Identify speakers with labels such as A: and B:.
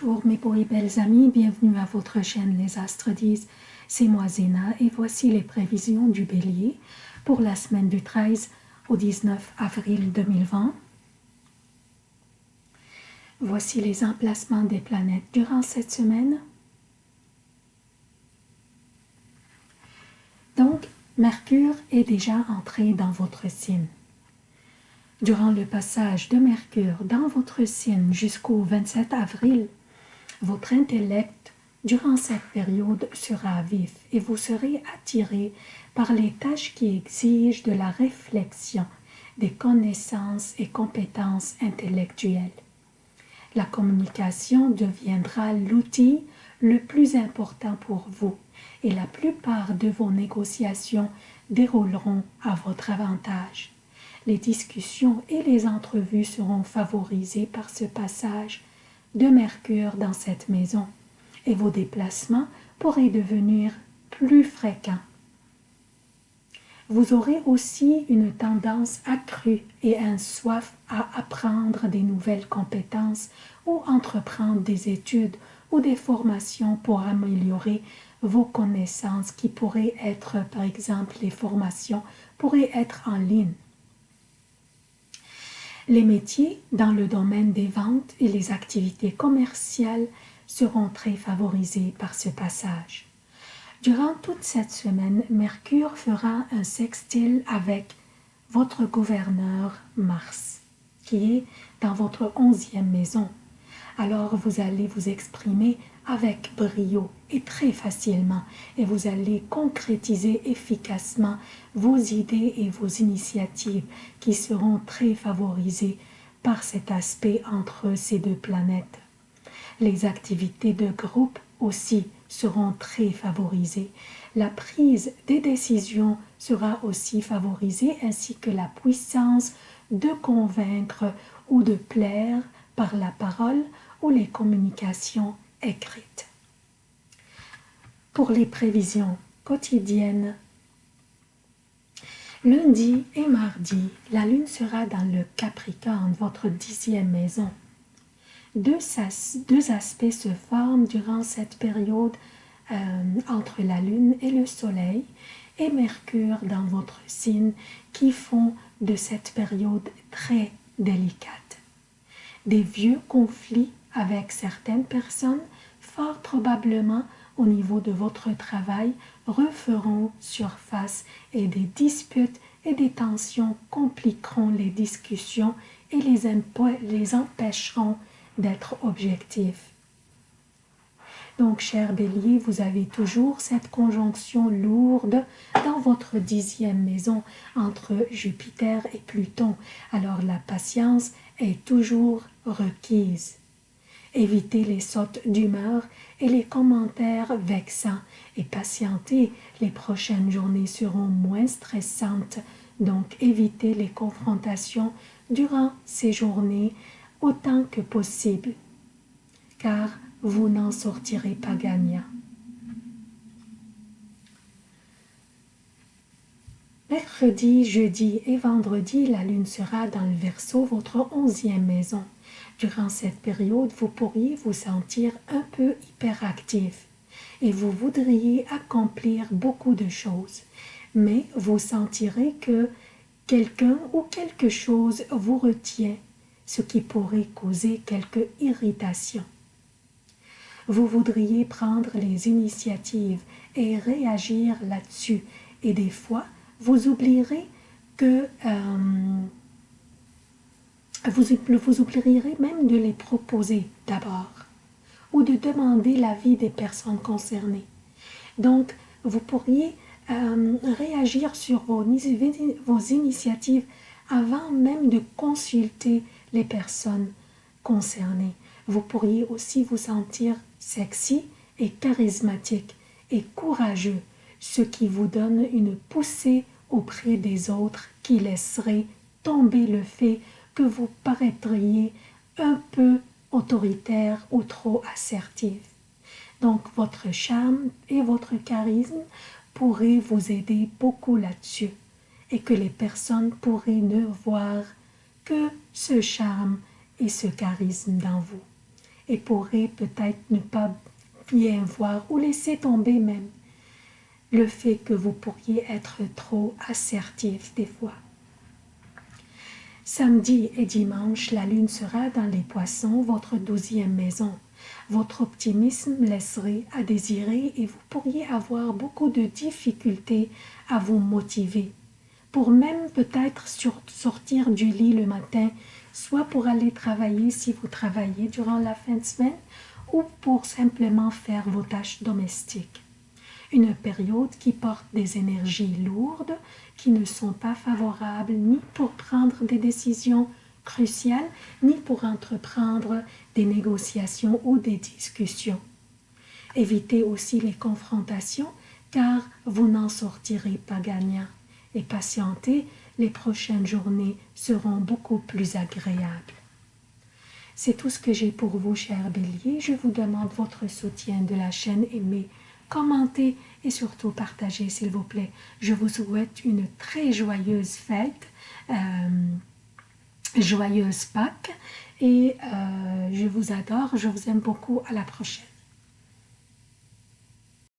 A: Bonjour mes beaux et belles amis, bienvenue à votre chaîne Les Astres disent. C'est moi Zéna et voici les prévisions du Bélier pour la semaine du 13 au 19 avril 2020. Voici les emplacements des planètes durant cette semaine. Donc, Mercure est déjà entré dans votre signe. Durant le passage de Mercure dans votre signe jusqu'au 27 avril, votre intellect durant cette période sera vif et vous serez attiré par les tâches qui exigent de la réflexion, des connaissances et compétences intellectuelles. La communication deviendra l'outil le plus important pour vous et la plupart de vos négociations dérouleront à votre avantage. Les discussions et les entrevues seront favorisées par ce passage de Mercure dans cette maison et vos déplacements pourraient devenir plus fréquents. Vous aurez aussi une tendance accrue et un soif à apprendre des nouvelles compétences ou entreprendre des études ou des formations pour améliorer vos connaissances qui pourraient être, par exemple, les formations pourraient être en ligne les métiers dans le domaine des ventes et les activités commerciales seront très favorisés par ce passage. Durant toute cette semaine, Mercure fera un sextile avec votre gouverneur Mars, qui est dans votre onzième maison. Alors vous allez vous exprimer avec brio et très facilement et vous allez concrétiser efficacement vos idées et vos initiatives qui seront très favorisées par cet aspect entre ces deux planètes. Les activités de groupe aussi seront très favorisées. La prise des décisions sera aussi favorisée ainsi que la puissance de convaincre ou de plaire par la parole ou les communications écrite. Pour les prévisions quotidiennes, lundi et mardi, la lune sera dans le Capricorne, votre dixième maison. Deux, deux aspects se forment durant cette période euh, entre la lune et le soleil et Mercure dans votre signe qui font de cette période très délicate. Des vieux conflits avec certaines personnes fort probablement au niveau de votre travail referont surface et des disputes et des tensions compliqueront les discussions et les, les empêcheront d'être objectifs. Donc, cher bélier, vous avez toujours cette conjonction lourde dans votre dixième maison entre Jupiter et Pluton. Alors, la patience est toujours requise. Évitez les sautes d'humeur et les commentaires vexants et patientez, les prochaines journées seront moins stressantes, donc évitez les confrontations durant ces journées autant que possible, car vous n'en sortirez pas gagnant. Mercredi, jeudi et vendredi, la lune sera dans le Verseau, votre onzième maison. Durant cette période, vous pourriez vous sentir un peu hyperactif et vous voudriez accomplir beaucoup de choses, mais vous sentirez que quelqu'un ou quelque chose vous retient, ce qui pourrait causer quelque irritation. Vous voudriez prendre les initiatives et réagir là-dessus, et des fois, vous oublierez que euh, vous, vous oublierez même de les proposer d'abord ou de demander l'avis des personnes concernées. Donc, vous pourriez euh, réagir sur vos, vos initiatives avant même de consulter les personnes concernées. Vous pourriez aussi vous sentir sexy et charismatique et courageux, ce qui vous donne une poussée auprès des autres qui laisserait tomber le fait que vous paraîtriez un peu autoritaire ou trop assertif. Donc votre charme et votre charisme pourraient vous aider beaucoup là-dessus et que les personnes pourraient ne voir que ce charme et ce charisme dans vous. Et pourrait peut-être ne pas bien voir ou laisser tomber même le fait que vous pourriez être trop assertif des fois. Samedi et dimanche, la lune sera dans les poissons, votre douzième maison. Votre optimisme laisserait à désirer et vous pourriez avoir beaucoup de difficultés à vous motiver, pour même peut-être sortir du lit le matin, soit pour aller travailler si vous travaillez durant la fin de semaine, ou pour simplement faire vos tâches domestiques une période qui porte des énergies lourdes qui ne sont pas favorables ni pour prendre des décisions cruciales, ni pour entreprendre des négociations ou des discussions. Évitez aussi les confrontations car vous n'en sortirez pas gagnant et patientez, les prochaines journées seront beaucoup plus agréables. C'est tout ce que j'ai pour vous, chers béliers. Je vous demande votre soutien de la chaîne Aimée commentez et surtout partagez s'il vous plaît. Je vous souhaite une très joyeuse fête, euh, joyeuse Pâques et euh, je vous adore, je vous aime beaucoup, à la prochaine.